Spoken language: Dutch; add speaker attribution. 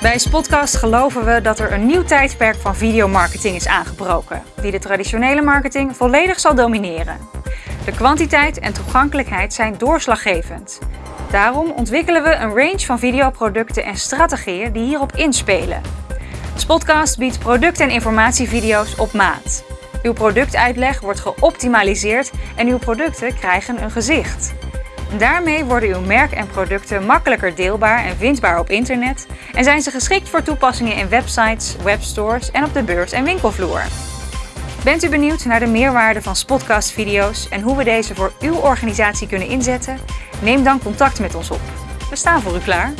Speaker 1: Bij Spotcast geloven we dat er een nieuw tijdperk van videomarketing is aangebroken, die de traditionele marketing volledig zal domineren. De kwantiteit en toegankelijkheid zijn doorslaggevend. Daarom ontwikkelen we een range van videoproducten en strategieën die hierop inspelen. Spotcast biedt product- en informatievideo's op maat. Uw productuitleg wordt geoptimaliseerd en uw producten krijgen een gezicht. Daarmee worden uw merk en producten makkelijker deelbaar en vindbaar op internet en zijn ze geschikt voor toepassingen in websites, webstores en op de beurs en winkelvloer. Bent u benieuwd naar de meerwaarde van Spotcast-video's en hoe we deze voor uw organisatie kunnen inzetten? Neem dan contact met ons op. We staan voor u klaar.